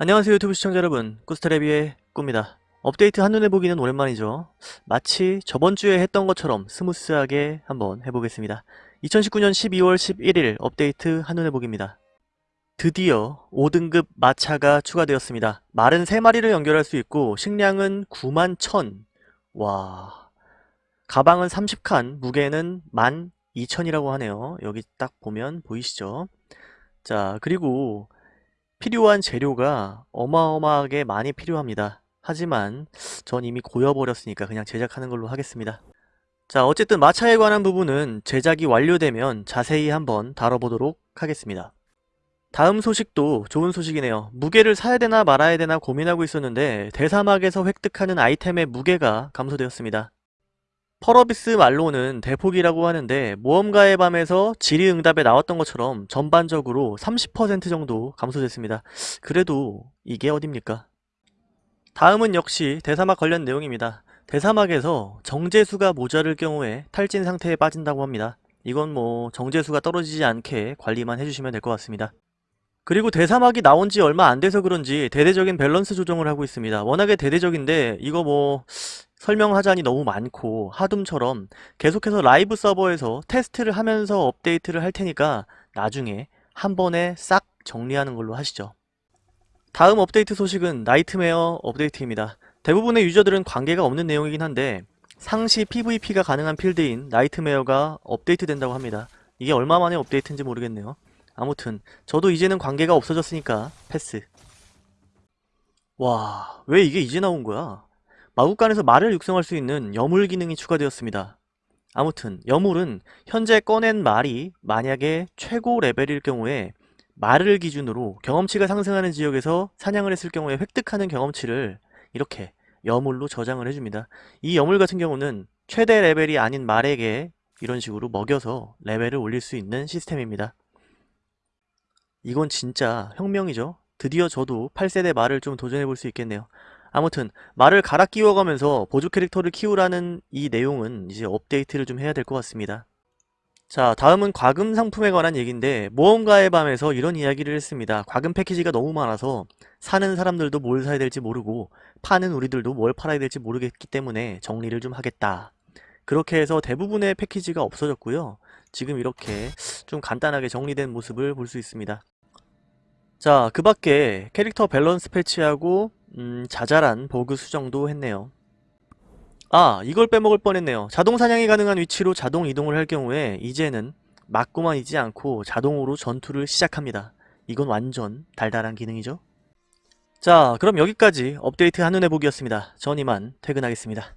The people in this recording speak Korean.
안녕하세요 유튜브 시청자 여러분. 꾸스타레비의 꾸입니다. 업데이트 한눈에 보기는 오랜만이죠. 마치 저번주에 했던 것처럼 스무스하게 한번 해보겠습니다. 2019년 12월 11일 업데이트 한눈에 보기입니다. 드디어 5등급 마차가 추가되었습니다. 말은 3마리를 연결할 수 있고 식량은 9만 1000 와... 가방은 30칸 무게는 12,000이라고 하네요. 여기 딱 보면 보이시죠? 자 그리고 필요한 재료가 어마어마하게 많이 필요합니다. 하지만 전 이미 고여버렸으니까 그냥 제작하는 걸로 하겠습니다. 자 어쨌든 마차에 관한 부분은 제작이 완료되면 자세히 한번 다뤄보도록 하겠습니다. 다음 소식도 좋은 소식이네요. 무게를 사야 되나 말아야 되나 고민하고 있었는데 대사막에서 획득하는 아이템의 무게가 감소되었습니다. 펄어비스 말로는 대폭이라고 하는데 모험가의 밤에서 질의응답에 나왔던 것처럼 전반적으로 30% 정도 감소됐습니다. 그래도 이게 어딥니까? 다음은 역시 대사막 관련 내용입니다. 대사막에서 정제수가 모자랄 경우에 탈진 상태에 빠진다고 합니다. 이건 뭐 정제수가 떨어지지 않게 관리만 해주시면 될 것 같습니다. 그리고 대사막이 나온 지 얼마 안 돼서 그런지 대대적인 밸런스 조정을 하고 있습니다. 워낙에 대대적인데 이거 뭐 설명하자니 너무 많고 하둠처럼 계속해서 라이브 서버에서 테스트를 하면서 업데이트를 할 테니까 나중에 한 번에 싹 정리하는 걸로 하시죠. 다음 업데이트 소식은 나이트메어 업데이트입니다. 대부분의 유저들은 관계가 없는 내용이긴 한데 상시 PVP가 가능한 필드인 나이트메어가 업데이트 된다고 합니다. 이게 얼마 만에 업데이트인지 모르겠네요. 아무튼 저도 이제는 관계가 없어졌으니까 패스. 와, 왜 이게 이제 나온 거야? 마구간에서 말을 육성할 수 있는 여물 기능이 추가되었습니다. 아무튼 여물은 현재 꺼낸 말이 만약에 최고 레벨일 경우에 말을 기준으로 경험치가 상승하는 지역에서 사냥을 했을 경우에 획득하는 경험치를 이렇게 여물로 저장을 해줍니다. 이 여물 같은 경우는 최대 레벨이 아닌 말에게 이런 식으로 먹여서 레벨을 올릴 수 있는 시스템입니다. 이건 진짜 혁명이죠. 드디어 저도 8세대 말을 좀 도전해볼 수 있겠네요. 아무튼 말을 갈아 끼워가면서 보조 캐릭터를 키우라는 이 내용은 이제 업데이트를 좀 해야 될 것 같습니다. 자 다음은 과금 상품에 관한 얘기인데 모험가의 밤에서 이런 이야기를 했습니다. 과금 패키지가 너무 많아서 사는 사람들도 뭘 사야 될지 모르고 파는 우리들도 뭘 팔아야 될지 모르겠기 때문에 정리를 좀 하겠다. 그렇게 해서 대부분의 패키지가 없어졌고요. 지금 이렇게 좀 간단하게 정리된 모습을 볼 수 있습니다. 자, 그 밖에 캐릭터 밸런스 패치하고 음, 자잘한 버그 수정도 했네요. 아, 이걸 빼먹을 뻔했네요. 자동 사냥이 가능한 위치로 자동 이동을 할 경우에 이제는 맞고만 있지 않고 자동으로 전투를 시작합니다. 이건 완전 달달한 기능이죠? 자, 그럼 여기까지 업데이트 한눈에 보기였습니다. 전 이만 퇴근하겠습니다.